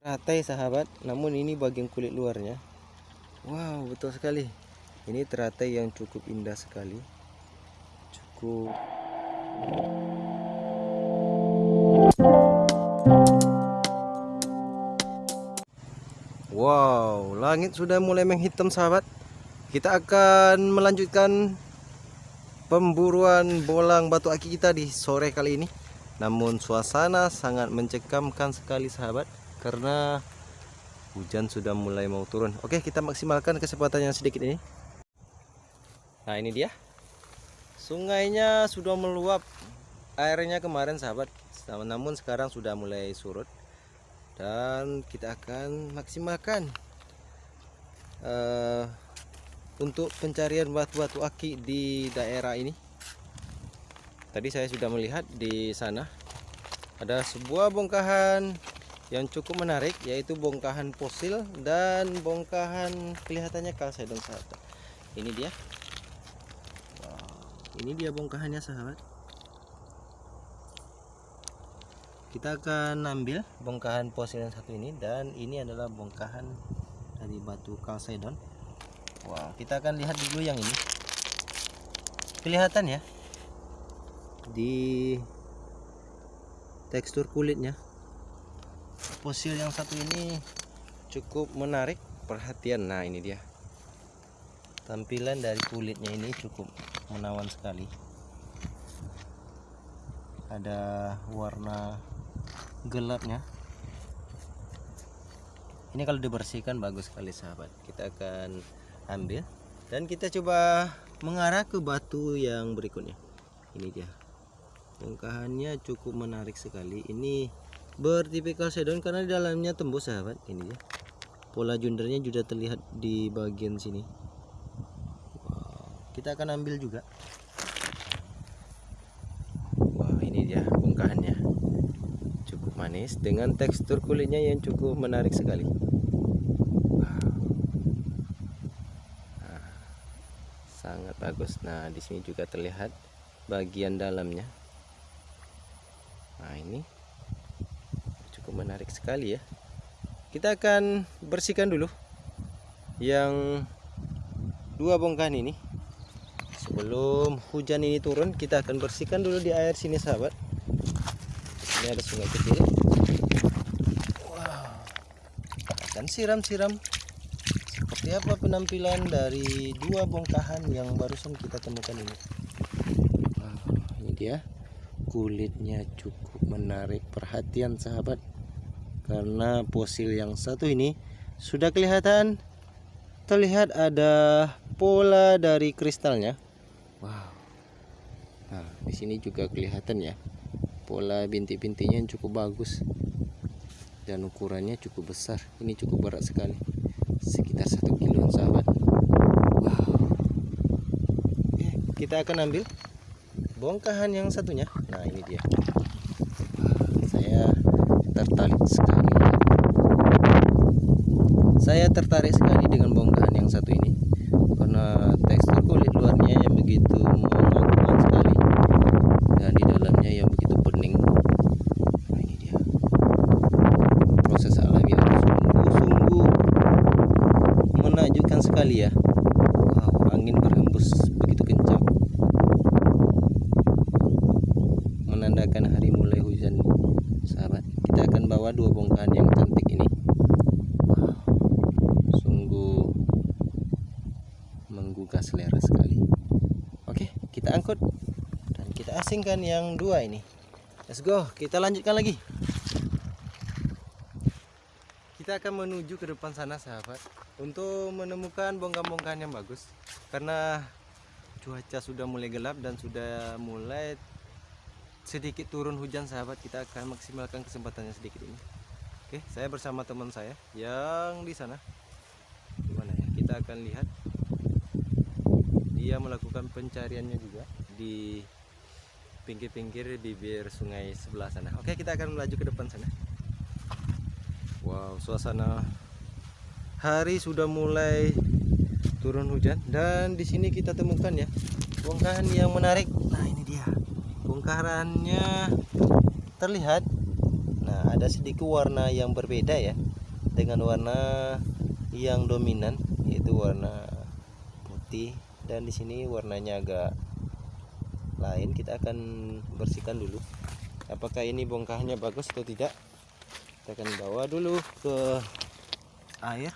Teratai sahabat, namun ini bagian kulit luarnya. Wow, betul sekali. Ini teratai yang cukup indah sekali. Cukup Wow, langit sudah mulai menghitam sahabat. Kita akan melanjutkan pemburuan bolang batu aki kita di sore kali ini. Namun suasana sangat mencekamkan sekali sahabat karena hujan sudah mulai mau turun. Oke, kita maksimalkan kesempatan yang sedikit ini. Nah, ini dia. Sungainya sudah meluap. Airnya kemarin sahabat, namun sekarang sudah mulai surut dan kita akan maksimalkan uh, untuk pencarian batu-batu aki di daerah ini tadi saya sudah melihat di sana ada sebuah bongkahan yang cukup menarik yaitu bongkahan fosil dan bongkahan kelihatannya kalsedon sahabat. Ini dia. Ini dia bongkahannya sahabat. Kita akan ambil bongkahan fosil yang satu ini dan ini adalah bongkahan dari batu kalsedon wah kita akan lihat dulu yang ini. Kelihatan ya di tekstur kulitnya fosil yang satu ini cukup menarik perhatian. Nah ini dia. Tampilan dari kulitnya ini cukup menawan sekali. Ada warna gelapnya. Ini kalau dibersihkan bagus sekali sahabat. Kita akan ambil dan kita coba mengarah ke batu yang berikutnya. Ini dia. Bongkahannya cukup menarik sekali. Ini bertipikal sedon karena di dalamnya tembus sahabat. Ini dia. Pola jundernya juga terlihat di bagian sini. Kita akan ambil juga. Wah ini dia bongkahannya. Manis dengan tekstur kulitnya yang cukup menarik sekali. Sangat bagus. Nah di sini juga terlihat bagian dalamnya. Nah ini cukup menarik sekali ya. Kita akan bersihkan dulu yang dua bongkahan ini. Sebelum hujan ini turun kita akan bersihkan dulu di air sini sahabat. Ini ada sungai kecil. Wow. Akan siram-siram seperti apa penampilan dari dua bongkahan yang barusan kita temukan ini? Wow, ini dia. Kulitnya cukup menarik. Perhatian sahabat karena fosil yang satu ini sudah kelihatan. Terlihat ada pola dari kristalnya. Wow. Nah di sini juga kelihatan ya. Pola bintik-bintiknya yang cukup bagus. Dan ukurannya cukup besar. Ini cukup berat sekali. Sekitar satu kilo sahabat. Wow. Oke, kita akan ambil bongkahan yang satunya. Nah ini dia tertarik sekali. Saya tertarik sekali dengan bongkahan yang satu ini. Karena tekstur kulit luarnya yang begitu menakutkan sekali. Dan di dalamnya yang begitu bening nah ini dia. Proses alam yang sungguh-sungguh menakjubkan sekali ya. Wow, angin berhembus begitu kencang menandakan hari mulai hujan sahabat kita akan bawa dua bongkahan yang cantik ini wow, sungguh menggugah selera sekali. Oke kita angkut. Dan kita asingkan yang dua ini. Let's go kita lanjutkan lagi. Kita akan menuju ke depan sana sahabat. Untuk menemukan bongkahan-bongkahan yang bagus. Karena cuaca sudah mulai gelap dan sudah mulai sedikit turun hujan sahabat. Kita akan maksimalkan kesempatannya sedikit ini. Oke saya bersama teman saya yang di sana. Gimana ya? Kita akan lihat dia melakukan pencariannya juga di pinggir-pinggir bibir sungai sebelah sana. Oke kita akan melaju ke depan sana. Wow suasana hari sudah mulai turun hujan dan di sini kita temukan ya bongkahan yang menarik. Nah ini dia. Bongkahannya terlihat. Nah ada sedikit warna yang berbeda ya dengan warna yang dominan yaitu warna putih dan di sini warnanya agak lain kita akan bersihkan dulu. Apakah ini bongkahnya bagus atau tidak? Kita akan bawa dulu ke air.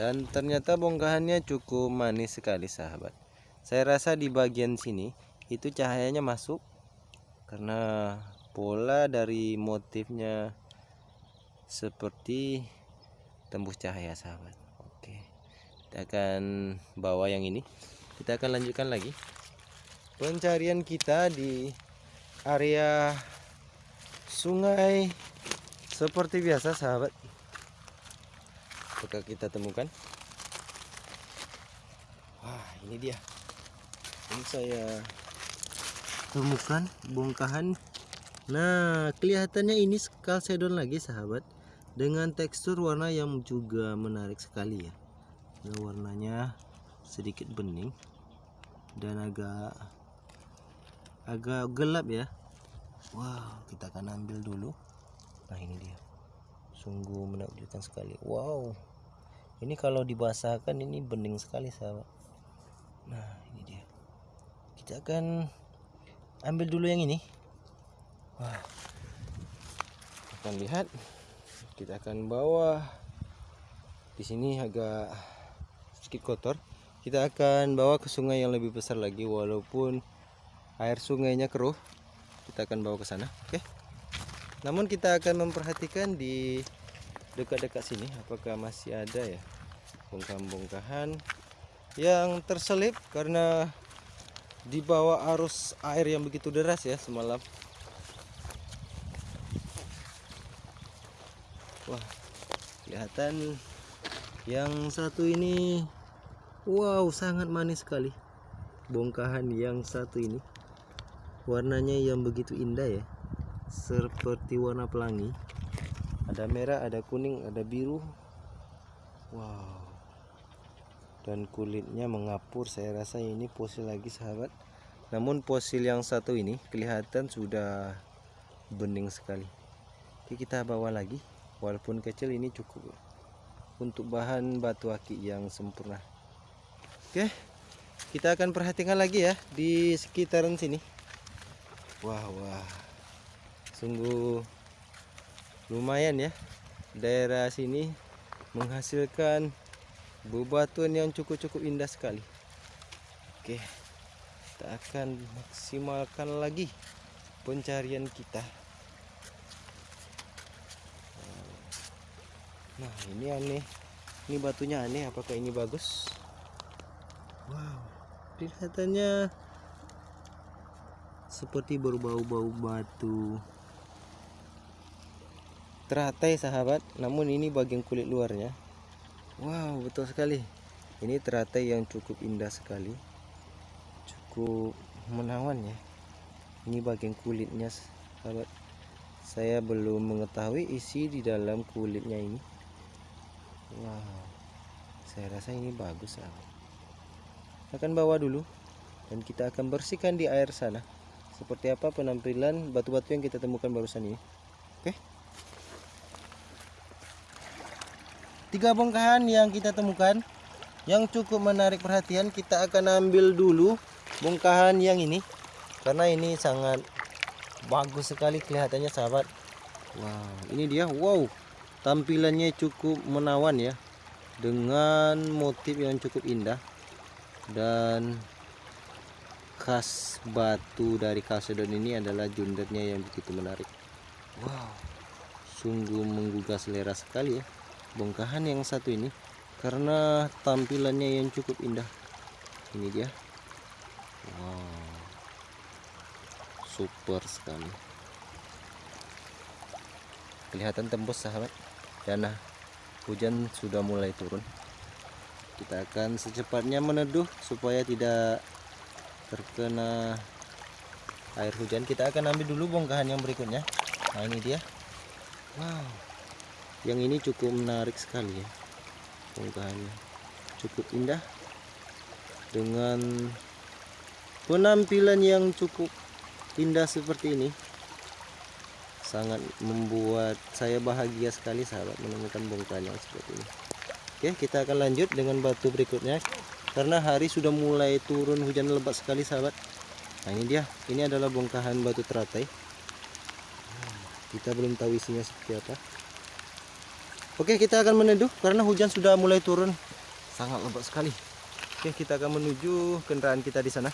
Dan ternyata bongkahannya cukup manis sekali sahabat. Saya rasa di bagian sini itu cahayanya masuk karena pola dari motifnya seperti tembus cahaya sahabat kita akan bawa yang ini. Kita akan lanjutkan lagi. Pencarian kita di area sungai seperti biasa sahabat. Apakah kita temukan? Wah ini dia. Ini saya temukan bongkahan. Nah kelihatannya ini kalsedon lagi sahabat. Dengan tekstur warna yang juga menarik sekali ya nah, warnanya sedikit bening dan agak agak gelap ya. Wow kita akan ambil dulu. Nah ini dia. Sungguh menakjubkan sekali. Wow. Ini kalau dibasahkan ini bening sekali sahabat. Nah ini dia. Kita akan ambil dulu yang ini. Wah. Akan lihat. Kita akan bawa. Di sini agak sedikit kotor kita akan bawa ke sungai yang lebih besar lagi. Walaupun air sungainya keruh kita akan bawa ke sana oke? Namun kita akan memperhatikan di dekat-dekat sini apakah masih ada ya bongkahan-bongkahan yang terselip karena di bawah arus air yang begitu deras ya semalam. Wah kelihatan yang satu ini wow sangat manis sekali. Bongkahan yang satu ini. Warnanya yang begitu indah ya. Seperti warna pelangi. Ada merah ada kuning ada biru. Wow. Dan kulitnya mengapur saya rasa ini fosil lagi sahabat. Namun fosil yang satu ini kelihatan sudah bening sekali. Oke, kita bawa lagi. Walaupun kecil ini cukup untuk bahan batu aki yang sempurna Oke kita akan perhatikan lagi ya di sekitaran sini. Wah wah. Sungguh lumayan ya. Daerah sini menghasilkan bebatuan yang cukup-cukup indah sekali. Oke kita akan maksimalkan lagi pencarian kita. Nah ini aneh. Ini batunya aneh. Apakah ini bagus wow kelihatannya seperti berbau-bau batu. Teratai sahabat. Namun ini bagian kulit luarnya. Wow betul sekali. Ini teratai yang cukup indah sekali. Cukup menawan ya. Ini bagian kulitnya sahabat. Saya belum mengetahui isi di dalam kulitnya ini. Wow. Saya rasa ini bagus sahabat akan bawa dulu dan kita akan bersihkan di air sana. Seperti apa penampilan batu-batu yang kita temukan barusan ini? Oke. Tiga bongkahan yang kita temukan. Yang cukup menarik perhatian kita akan ambil dulu bongkahan yang ini. Karena ini sangat bagus sekali kelihatannya sahabat. Wow ini dia. Wow tampilannya cukup menawan ya. Dengan motif yang cukup indah dan khas batu dari kalsedon ini adalah jundernya yang begitu menarik. Wow. Sungguh menggugah selera sekali ya bongkahan yang satu ini karena tampilannya yang cukup indah. Ini dia. Wow. Super sekali. Kelihatan tembus sahabat. Dan hujan sudah mulai turun kita akan secepatnya meneduh supaya tidak terkena air hujan. Kita akan ambil dulu bongkahan yang berikutnya. Nah ini dia. Wow. Yang ini cukup menarik sekali ya bongkahannya. Cukup indah. Dengan penampilan yang cukup indah seperti ini sangat membuat saya bahagia sekali sahabat menemukan bongkahan yang seperti ini oke kita akan lanjut dengan batu berikutnya. Karena hari sudah mulai turun hujan lebat sekali sahabat. Nah ini dia. Ini adalah bongkahan batu teratai. Kita belum tahu isinya seperti apa. Oke kita akan meneduh karena hujan sudah mulai turun. Sangat lebat sekali. Oke kita akan menuju kendaraan kita di sana